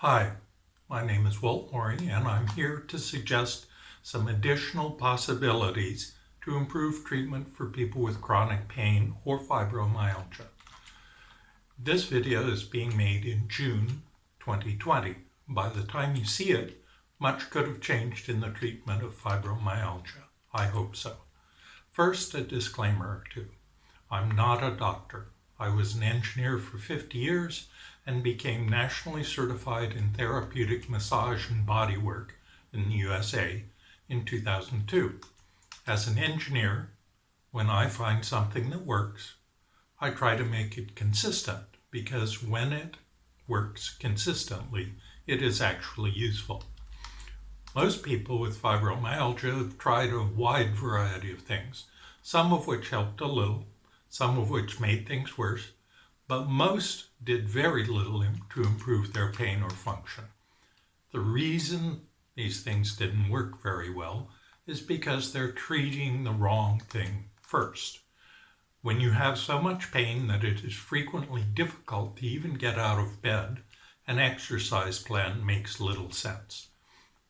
Hi, my name is Walt Morey and I'm here to suggest some additional possibilities to improve treatment for people with chronic pain or fibromyalgia. This video is being made in June 2020. By the time you see it, much could have changed in the treatment of fibromyalgia. I hope so. First, a disclaimer or two. I'm not a doctor. I was an engineer for 50 years and became nationally certified in therapeutic massage and bodywork in the USA in 2002. As an engineer, when I find something that works, I try to make it consistent because when it works consistently, it is actually useful. Most people with fibromyalgia have tried a wide variety of things, some of which helped a little, some of which made things worse, but most did very little to improve their pain or function. The reason these things didn't work very well is because they're treating the wrong thing first. When you have so much pain that it is frequently difficult to even get out of bed, an exercise plan makes little sense.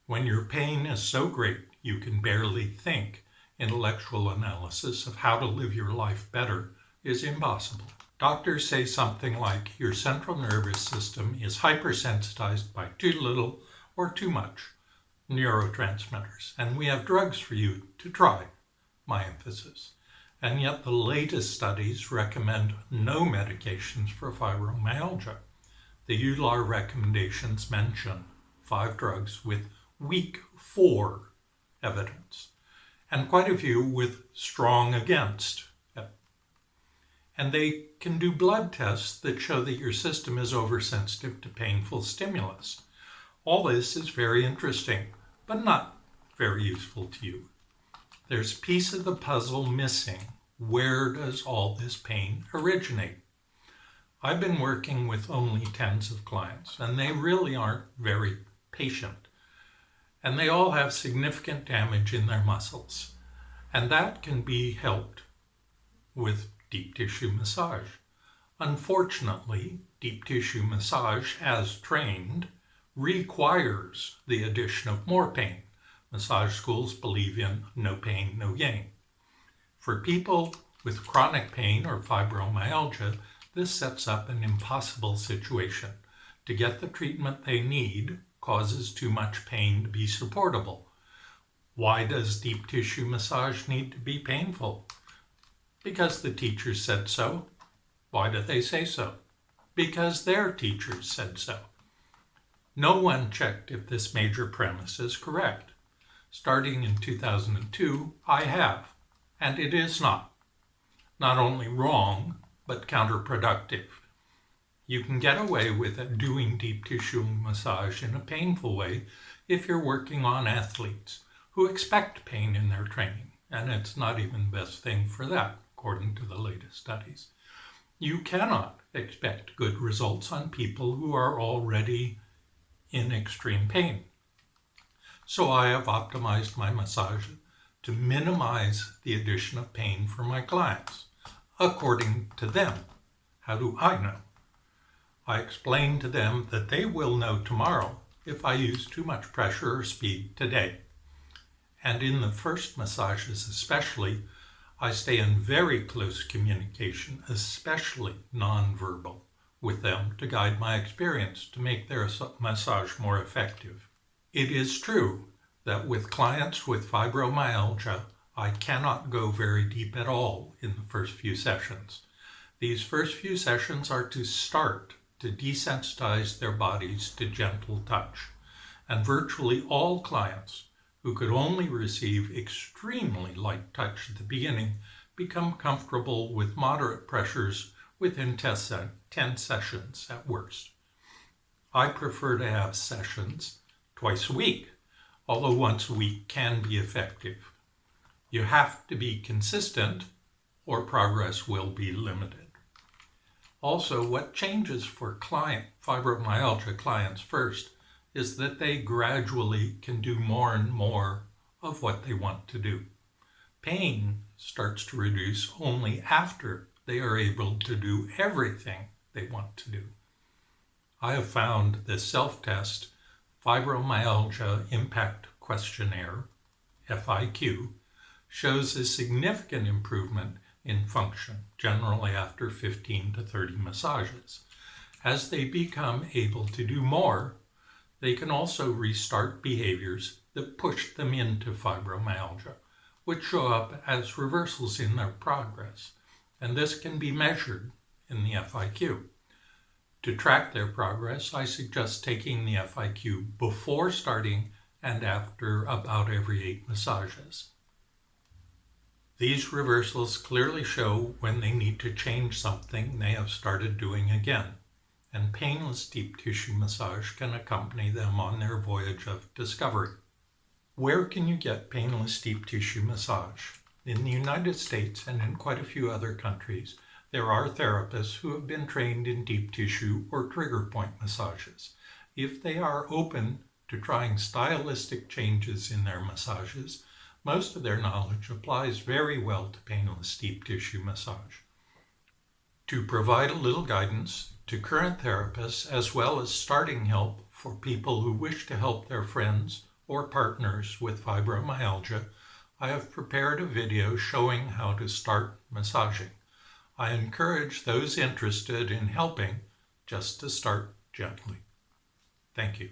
When your pain is so great you can barely think, intellectual analysis of how to live your life better is impossible. Doctors say something like your central nervous system is hypersensitized by too little or too much neurotransmitters, and we have drugs for you to try, my emphasis. And yet the latest studies recommend no medications for fibromyalgia. The EULAR recommendations mention five drugs with weak for evidence, and quite a few with strong against. And they can do blood tests that show that your system is oversensitive to painful stimulus. All this is very interesting, but not very useful to you. There's a piece of the puzzle missing. Where does all this pain originate? I've been working with only tens of clients, and they really aren't very patient and they all have significant damage in their muscles. And that can be helped with deep tissue massage. Unfortunately, deep tissue massage, as trained, requires the addition of more pain. Massage schools believe in no pain, no gain. For people with chronic pain or fibromyalgia, this sets up an impossible situation. To get the treatment they need, causes too much pain to be supportable. Why does deep tissue massage need to be painful? Because the teachers said so. Why do they say so? Because their teachers said so. No one checked if this major premise is correct. Starting in 2002, I have, and it is not. Not only wrong, but counterproductive. You can get away with doing deep tissue massage in a painful way if you're working on athletes who expect pain in their training, and it's not even the best thing for that, according to the latest studies. You cannot expect good results on people who are already in extreme pain. So I have optimized my massage to minimize the addition of pain for my clients, according to them. How do I know? I explain to them that they will know tomorrow if I use too much pressure or speed today. And in the first massages especially, I stay in very close communication, especially nonverbal, with them to guide my experience to make their massage more effective. It is true that with clients with fibromyalgia, I cannot go very deep at all in the first few sessions. These first few sessions are to start to desensitize their bodies to gentle touch. And virtually all clients who could only receive extremely light touch at the beginning become comfortable with moderate pressures within 10 sessions at worst. I prefer to have sessions twice a week, although once a week can be effective. You have to be consistent or progress will be limited. Also, what changes for client fibromyalgia clients first is that they gradually can do more and more of what they want to do. Pain starts to reduce only after they are able to do everything they want to do. I have found the self-test Fibromyalgia Impact Questionnaire, FIQ, shows a significant improvement in function, generally after 15 to 30 massages. As they become able to do more, they can also restart behaviors that pushed them into fibromyalgia, which show up as reversals in their progress, and this can be measured in the FIQ. To track their progress, I suggest taking the FIQ before starting and after about every eight massages. These reversals clearly show when they need to change something they have started doing again, and painless deep tissue massage can accompany them on their voyage of discovery. Where can you get painless deep tissue massage? In the United States and in quite a few other countries, there are therapists who have been trained in deep tissue or trigger point massages. If they are open to trying stylistic changes in their massages, most of their knowledge applies very well to painless deep tissue massage. To provide a little guidance to current therapists as well as starting help for people who wish to help their friends or partners with fibromyalgia, I have prepared a video showing how to start massaging. I encourage those interested in helping just to start gently. Thank you.